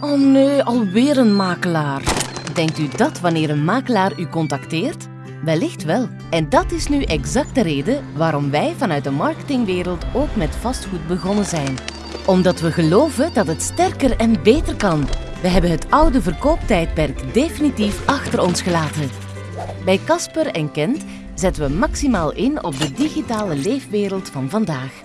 Oh nee, alweer een makelaar. Denkt u dat wanneer een makelaar u contacteert? Wellicht wel. En dat is nu exact de reden waarom wij vanuit de marketingwereld ook met vastgoed begonnen zijn. Omdat we geloven dat het sterker en beter kan. We hebben het oude verkooptijdperk definitief achter ons gelaten. Bij Casper en Kent zetten we maximaal in op de digitale leefwereld van vandaag.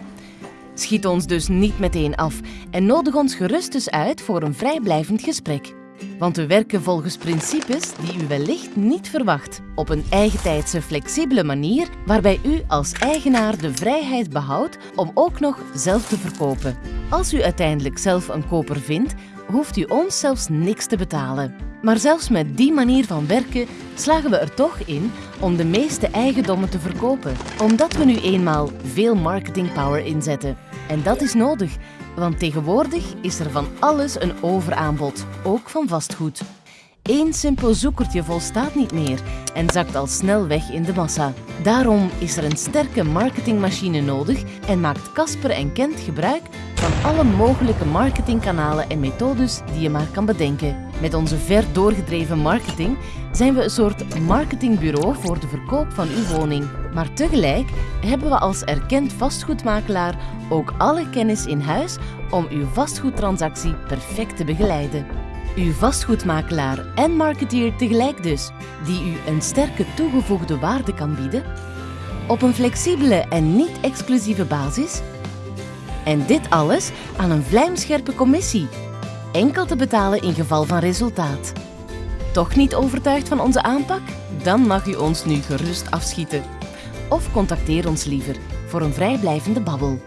Schiet ons dus niet meteen af en nodig ons gerust dus uit voor een vrijblijvend gesprek. Want we werken volgens principes die u wellicht niet verwacht. Op een eigentijdse, flexibele manier waarbij u als eigenaar de vrijheid behoudt om ook nog zelf te verkopen. Als u uiteindelijk zelf een koper vindt, hoeft u ons zelfs niks te betalen. Maar zelfs met die manier van werken slagen we er toch in om de meeste eigendommen te verkopen. Omdat we nu eenmaal veel marketingpower inzetten. En dat is nodig, want tegenwoordig is er van alles een overaanbod, ook van vastgoed. Eén simpel zoekertje volstaat niet meer en zakt al snel weg in de massa. Daarom is er een sterke marketingmachine nodig en maakt Casper en Kent gebruik van alle mogelijke marketingkanalen en methodes die je maar kan bedenken. Met onze ver doorgedreven marketing zijn we een soort marketingbureau voor de verkoop van uw woning. Maar tegelijk hebben we als erkend vastgoedmakelaar ook alle kennis in huis om uw vastgoedtransactie perfect te begeleiden. Uw vastgoedmakelaar en marketeer tegelijk dus, die u een sterke toegevoegde waarde kan bieden, op een flexibele en niet-exclusieve basis. En dit alles aan een vlijmscherpe commissie, enkel te betalen in geval van resultaat. Toch niet overtuigd van onze aanpak? Dan mag u ons nu gerust afschieten of contacteer ons liever voor een vrijblijvende babbel.